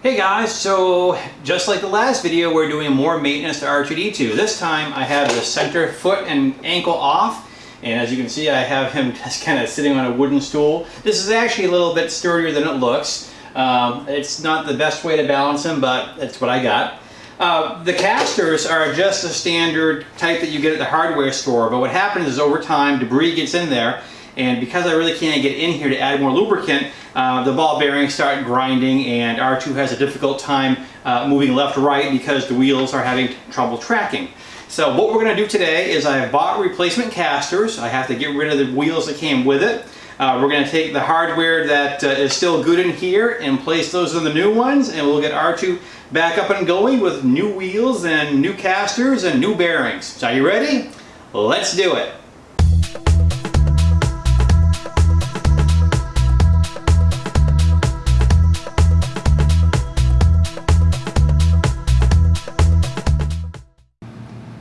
Hey guys, so just like the last video, we're doing more maintenance to R2-D2. This time I have the center foot and ankle off, and as you can see I have him just kind of sitting on a wooden stool. This is actually a little bit sturdier than it looks. Um, it's not the best way to balance him, but that's what I got. Uh, the casters are just a standard type that you get at the hardware store, but what happens is over time debris gets in there and because I really can't get in here to add more lubricant, uh, the ball bearings start grinding and R2 has a difficult time uh, moving left right because the wheels are having trouble tracking. So what we're going to do today is I have bought replacement casters. I have to get rid of the wheels that came with it. Uh, we're going to take the hardware that uh, is still good in here and place those in the new ones and we'll get R2 back up and going with new wheels and new casters and new bearings. So are you ready? Let's do it.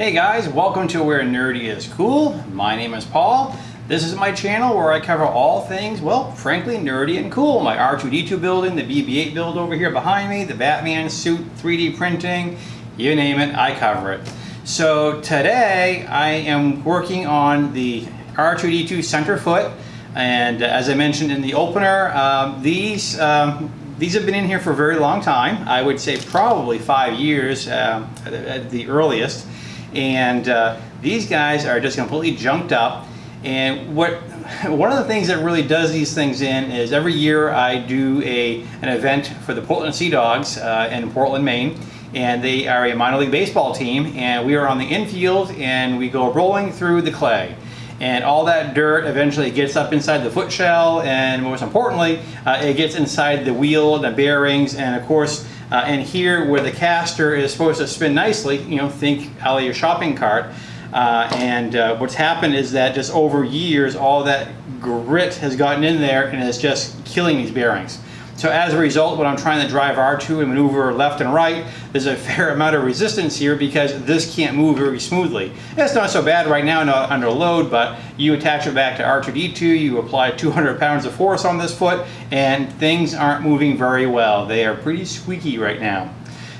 Hey guys, welcome to Where Nerdy is Cool. My name is Paul. This is my channel where I cover all things, well, frankly, nerdy and cool. My R2-D2 building, the BB-8 build over here behind me, the Batman suit, 3D printing, you name it, I cover it. So today I am working on the R2-D2 center foot. And as I mentioned in the opener, um, these um, these have been in here for a very long time. I would say probably five years um, at the earliest and uh, these guys are just completely junked up. And what one of the things that really does these things in is every year I do a an event for the Portland Sea Dogs uh, in Portland, Maine. And they are a minor league baseball team and we are on the infield and we go rolling through the clay. And all that dirt eventually gets up inside the foot shell and most importantly uh, it gets inside the wheel the bearings and of course uh, and here where the caster is supposed to spin nicely, you know, think out of your shopping cart. Uh, and uh, what's happened is that just over years, all that grit has gotten in there and is just killing these bearings. So as a result, when I'm trying to drive R2 and maneuver left and right, there's a fair amount of resistance here because this can't move very smoothly. It's not so bad right now not under load, but you attach it back to R2-D2, you apply 200 pounds of force on this foot, and things aren't moving very well. They are pretty squeaky right now.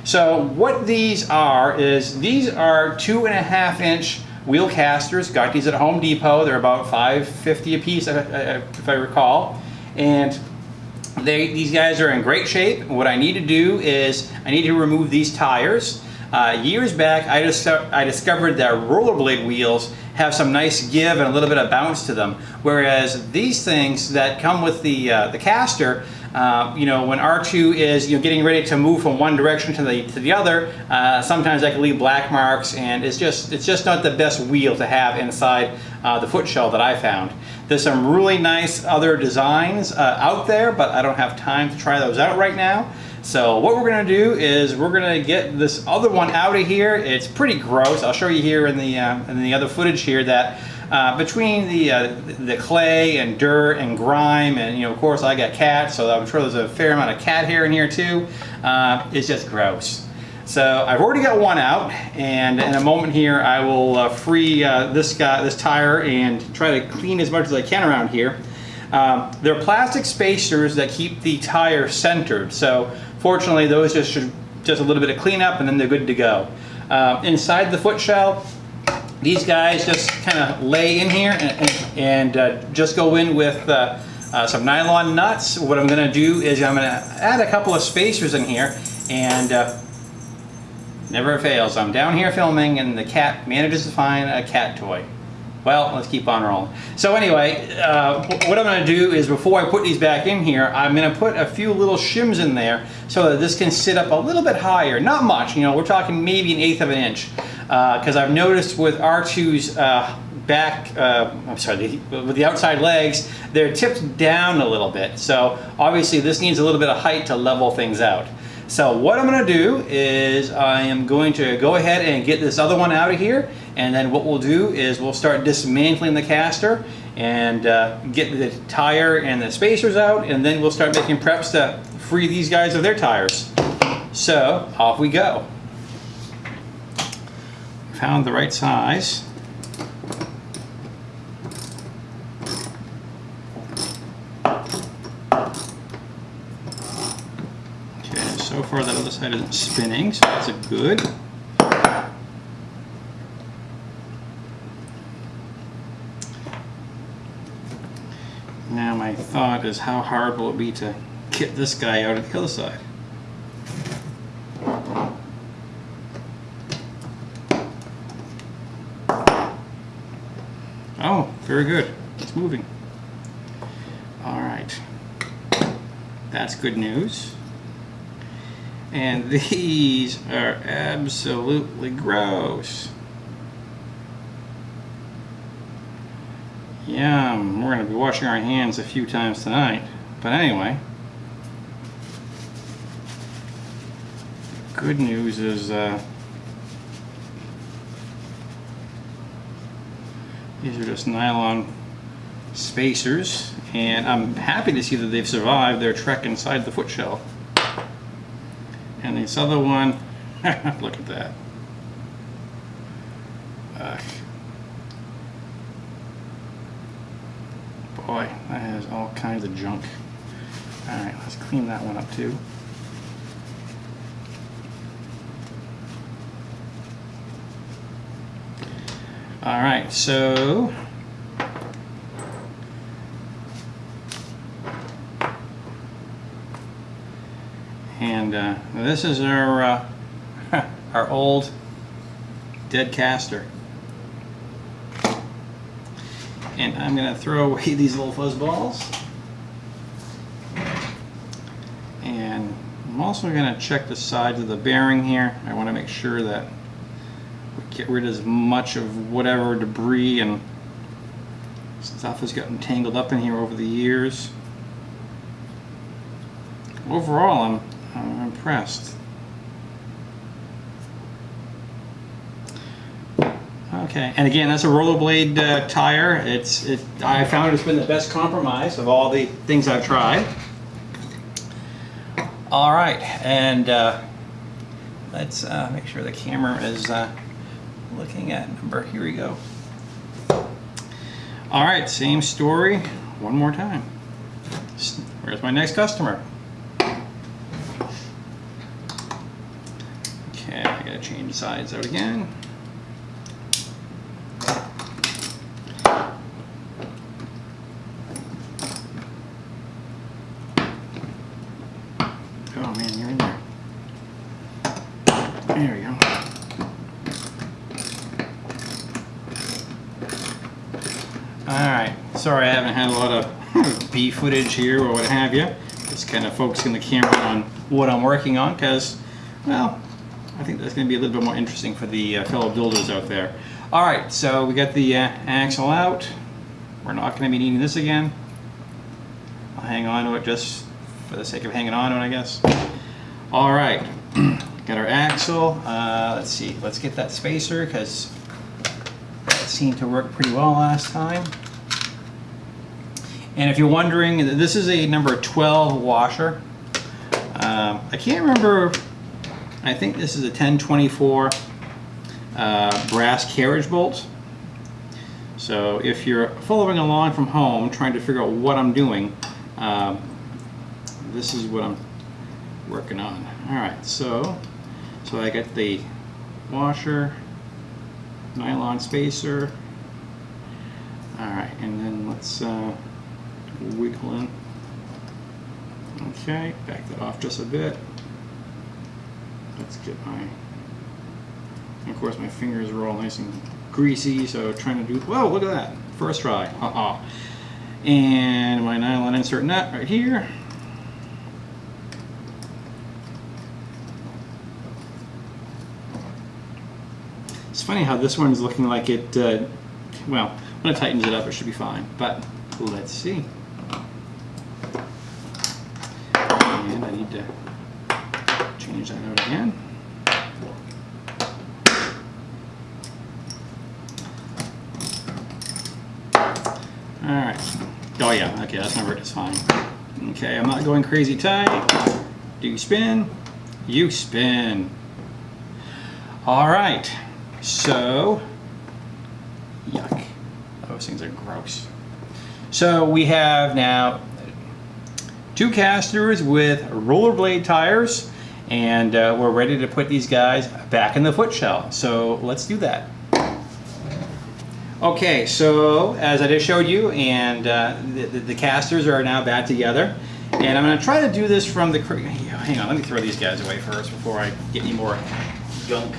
So what these are is these are two and a half inch wheel casters. Got these at Home Depot. They're about 550 a piece, uh, uh, if I recall. And they, these guys are in great shape. What I need to do is I need to remove these tires. Uh, years back, I, just, I discovered that rollerblade wheels have some nice give and a little bit of bounce to them. Whereas these things that come with the, uh, the caster, uh, you know, when R2 is you know, getting ready to move from one direction to the, to the other, uh, sometimes that can leave black marks and it's just, it's just not the best wheel to have inside uh, the foot shell that I found. There's some really nice other designs uh, out there, but I don't have time to try those out right now. So what we're gonna do is we're gonna get this other one out of here. It's pretty gross. I'll show you here in the, uh, in the other footage here that uh, between the uh, the clay and dirt and grime and you know of course I got cats so I'm sure there's a fair amount of cat hair in here too uh, it's just gross. So I've already got one out and in a moment here I will uh, free uh, this guy this tire and try to clean as much as I can around here. Um, they're plastic spacers that keep the tire centered so fortunately those just should just a little bit of cleanup and then they're good to go. Uh, inside the foot shell these guys just kind of lay in here and, and uh, just go in with uh, uh, some nylon nuts. What I'm going to do is I'm going to add a couple of spacers in here and uh, never fails. I'm down here filming and the cat manages to find a cat toy. Well, let's keep on rolling. So anyway, uh, what I'm going to do is before I put these back in here, I'm going to put a few little shims in there so that this can sit up a little bit higher. Not much, you know, we're talking maybe an eighth of an inch because uh, I've noticed with R2's uh, back, uh, I'm sorry, the, with the outside legs, they're tipped down a little bit. So obviously this needs a little bit of height to level things out. So what I'm going to do is I am going to go ahead and get this other one out of here and then what we'll do is we'll start dismantling the caster and uh, get the tire and the spacers out and then we'll start making preps to free these guys of their tires. So off we go found the right size. Okay, so far that other side isn't spinning, so that's a good. Now my thought is how hard will it be to get this guy out of the other side? Oh, very good. It's moving. All right. That's good news. And these are absolutely gross. Yum. We're going to be washing our hands a few times tonight. But anyway. Good news is uh, these are just nylon spacers and I'm happy to see that they've survived their trek inside the foot shell. And this other one, look at that. Ugh. Boy, that has all kinds of junk. Alright, let's clean that one up too. Alright, so and uh, this is our uh, our old dead caster. And I'm gonna throw away these little fuzz balls. And I'm also gonna check the sides of the bearing here. I want to make sure that get rid as much of whatever debris and stuff has gotten tangled up in here over the years overall I'm I'm impressed. Okay, and again, that's a rollerblade uh, tire. It's it. I found it's been the best compromise of all the things I've tried. All right, and uh, let's uh, make sure the camera is uh, looking at number. Here we go. All right, same story, one more time. Where's my next customer? Okay, I gotta change sides out again. Oh man, you're in there. There we go. Alright, sorry I haven't had a lot of B footage here or what have you. Just kind of focusing the camera on what I'm working on because, well, I think that's going to be a little bit more interesting for the uh, fellow builders out there. All right, so we got the uh, axle out. We're not going to be needing this again. I'll hang on to it just for the sake of hanging on to it, I guess. All right, got our axle. Uh, let's see, let's get that spacer because seemed to work pretty well last time. And if you're wondering, this is a number 12 washer. Um, I can't remember I think this is a 1024 uh, brass carriage bolt. So if you're following along from home trying to figure out what I'm doing, um, this is what I'm working on. Alright, so, so I got the washer, nylon spacer, alright, and then let's uh, wiggle in. Okay, back that off just a bit let's get my, of course my fingers are all nice and greasy, so trying to do, whoa, look at that, first try, uh-uh. And my nylon insert nut right here. Funny how this one's looking like it, uh, well, when it tightens it up it should be fine, but let's see. And I need to change that out again. Alright. Oh yeah, okay, that's number is fine. Okay, I'm not going crazy tight. Do you spin? You spin. Alright, so, yuck. Those things are gross. So we have now two casters with rollerblade tires and uh, we're ready to put these guys back in the foot shell. So let's do that. Okay, so as I just showed you, and uh, the, the, the, casters are now back together. And I'm going to try to do this from the... Hang on, let me throw these guys away first before I get any more gunk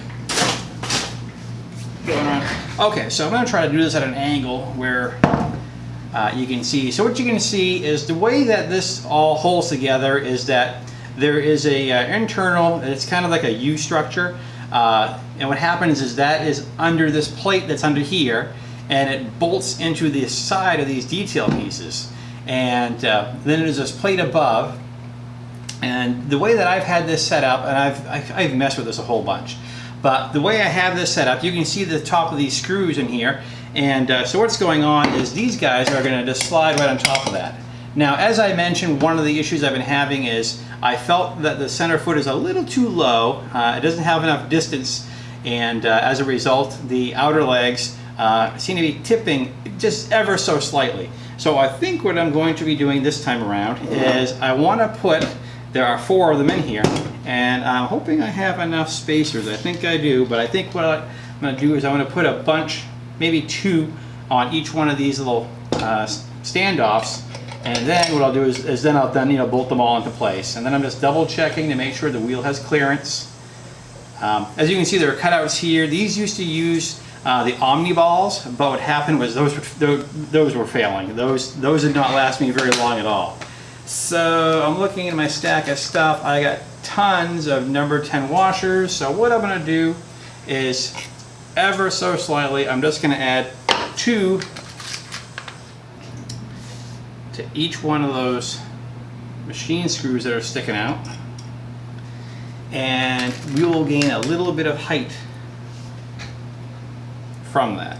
going on. Okay, so I'm going to try to do this at an angle where uh, you can see. So what you can see is the way that this all holds together is that there is a uh, internal, it's kind of like a U structure. Uh, and what happens is that is under this plate that's under here and it bolts into the side of these detail pieces. And uh, then there's this plate above. And the way that I've had this set up, and I've, I've messed with this a whole bunch, but the way I have this set up, you can see the top of these screws in here. And uh, so what's going on is these guys are going to just slide right on top of that. Now, as I mentioned, one of the issues I've been having is I felt that the center foot is a little too low. Uh, it doesn't have enough distance. And uh, as a result, the outer legs uh, seem to be tipping just ever so slightly. So I think what I'm going to be doing this time around is I want to put, there are four of them in here, and I'm hoping I have enough spacers. I think I do, but I think what I'm going to do is I'm going to put a bunch, maybe two, on each one of these little uh, standoffs, and then what I'll do is, is then I'll then you know bolt them all into place. And then I'm just double checking to make sure the wheel has clearance. Um, as you can see, there are cutouts here. These used to use uh, the Omni balls, but what happened was those were, those were failing. Those, those did not last me very long at all. So I'm looking at my stack of stuff. I got tons of number 10 washers. So what I'm gonna do is ever so slightly, I'm just gonna add two to each one of those machine screws that are sticking out. And we will gain a little bit of height from that.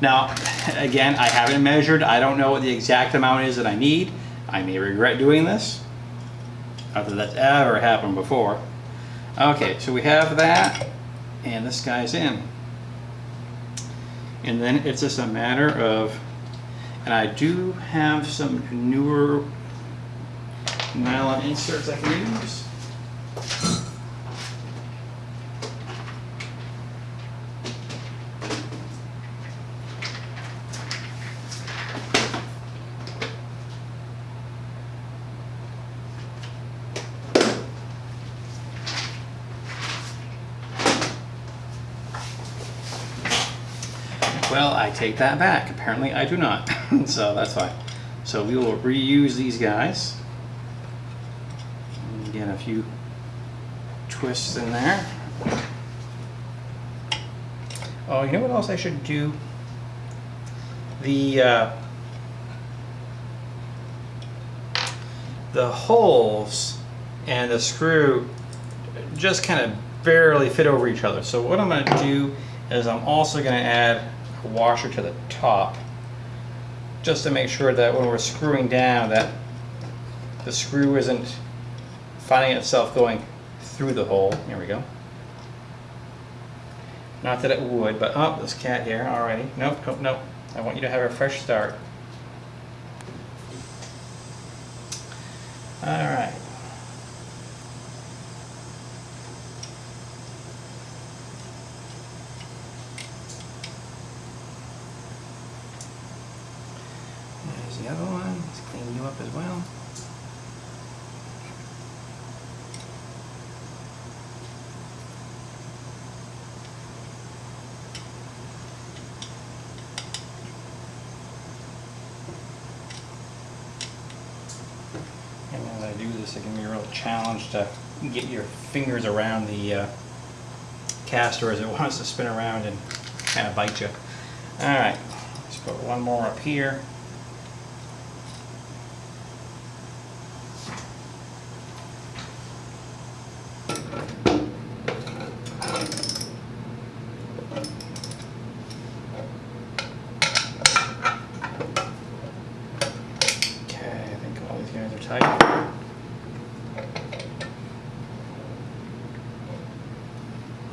Now, again, I haven't measured. I don't know what the exact amount is that I need. I may regret doing this. Not that that's ever happened before. Okay, so we have that, and this guy's in. And then it's just a matter of, and I do have some newer nylon inserts I can use. Well, I take that back. Apparently I do not. so that's fine. So we will reuse these guys. Get a few twists in there. Oh, you know what else I should do? The uh, the holes and the screw just kind of barely fit over each other. So what I'm going to do is I'm also going to add washer to the top just to make sure that when we're screwing down that the screw isn't finding itself going through the hole. Here we go. Not that it would, but oh, this cat here already. Nope, nope, nope. I want you to have a fresh start. All right. the other one. Let's clean you up as well. And as I do this, it can be a real challenge to get your fingers around the uh, caster as it wants to spin around and kind of bite you. Alright, let's put one more up here.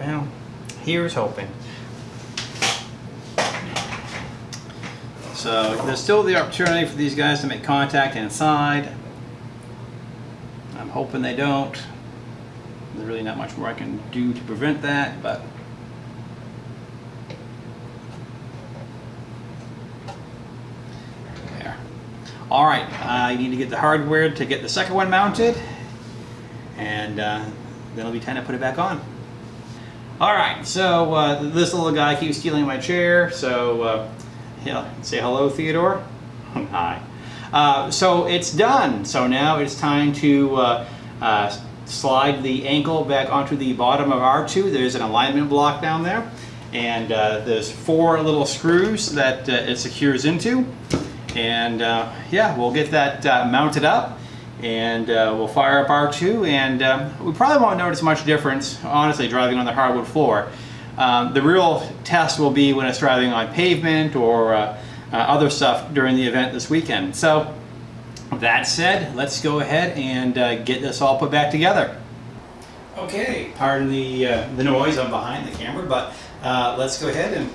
Well, here's hoping. So there's still the opportunity for these guys to make contact inside. I'm hoping they don't. There's really not much more I can do to prevent that, but there. All right, I need to get the hardware to get the second one mounted, and uh, then it'll be time to put it back on. All right, so uh, this little guy keeps stealing my chair, so uh, yeah, say hello, Theodore. Hi. Uh, so it's done. So now it's time to uh, uh, slide the ankle back onto the bottom of R2. There's an alignment block down there. And uh, there's four little screws that it secures into. And yeah, we'll get that mounted up and we'll fire up R2 and um, we probably won't notice much difference, honestly, driving on the hardwood floor. Um, the real test will be when it's driving on pavement or uh, uh, other stuff during the event this weekend. So that said, let's go ahead and uh, get this all put back together. Okay, pardon the, uh, the noise, I'm behind the camera, but uh, let's go ahead and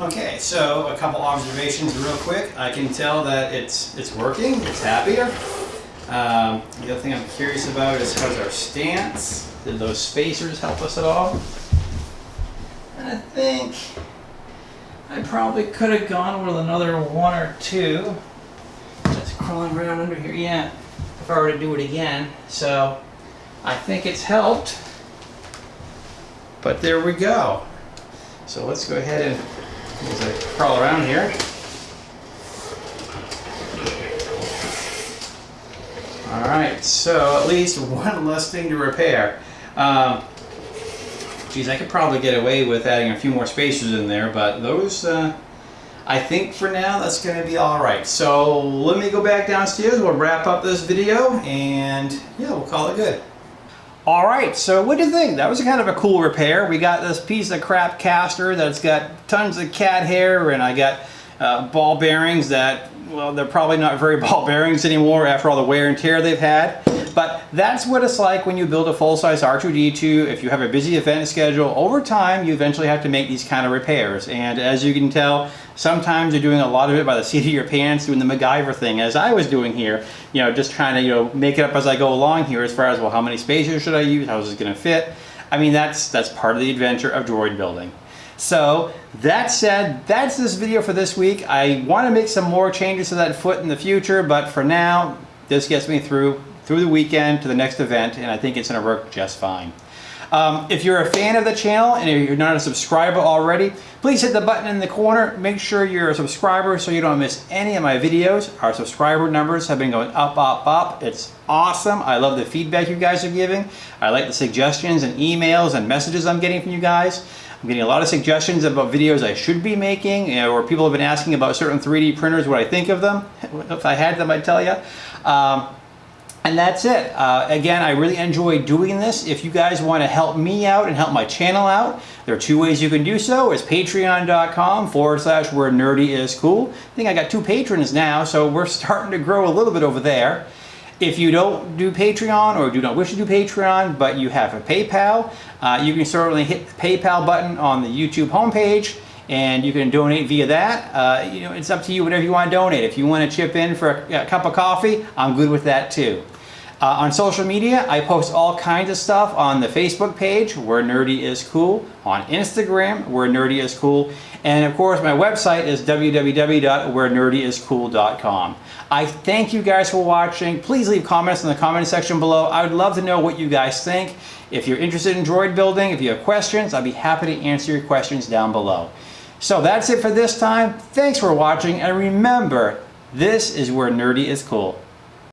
Okay, so a couple observations real quick. I can tell that it's it's working, it's happier. Um, the other thing I'm curious about is how's our stance? Did those spacers help us at all? And I think I probably could have gone with another one or two. Just crawling around under here. Yeah, if I were to do it again. So I think it's helped. But there we go. So let's go ahead and as I crawl around here. All right, so at least one less thing to repair. Um, geez, I could probably get away with adding a few more spacers in there, but those, uh, I think for now that's going to be all right. So let me go back downstairs. We'll wrap up this video, and yeah, we'll call it good. All right, so what do you think? That was kind of a cool repair. We got this piece of crap caster that's got tons of cat hair and I got uh, ball bearings that, well, they're probably not very ball bearings anymore after all the wear and tear they've had. But that's what it's like when you build a full-size R2-D2. If you have a busy event schedule, over time you eventually have to make these kind of repairs. And as you can tell, sometimes you're doing a lot of it by the seat of your pants, doing the MacGyver thing, as I was doing here. You know, just trying to, you know, make it up as I go along here as far as, well, how many spacers should I use? How is this going to fit? I mean, that's, that's part of the adventure of droid building. So that said, that's this video for this week. I want to make some more changes to that foot in the future, but for now, this gets me through through the weekend to the next event, and I think it's gonna work just fine. Um, if you're a fan of the channel and if you're not a subscriber already, please hit the button in the corner. Make sure you're a subscriber so you don't miss any of my videos. Our subscriber numbers have been going up, up, up. It's awesome. I love the feedback you guys are giving. I like the suggestions and emails and messages I'm getting from you guys. I'm getting a lot of suggestions about videos I should be making, you know, or people have been asking about certain 3D printers, what I think of them. If I had them, I'd tell you. Um, and that's it. Uh, again, I really enjoy doing this. If you guys want to help me out and help my channel out, there are two ways you can do so. It's patreon.com forward slash where nerdy is cool. I think I got two patrons now, so we're starting to grow a little bit over there. If you don't do Patreon or do not wish to do Patreon, but you have a PayPal, uh, you can certainly hit the PayPal button on the YouTube homepage and you can donate via that. Uh, you know, it's up to you whatever you want to donate. If you want to chip in for a, a cup of coffee, I'm good with that too. Uh, on social media, I post all kinds of stuff on the Facebook page, Where Nerdy is Cool, on Instagram, Where Nerdy is Cool, and of course my website is www.wherenerdyiscool.com. I thank you guys for watching. Please leave comments in the comment section below. I would love to know what you guys think. If you're interested in droid building, if you have questions, I'd be happy to answer your questions down below. So that's it for this time. Thanks for watching, and remember, this is where nerdy is cool.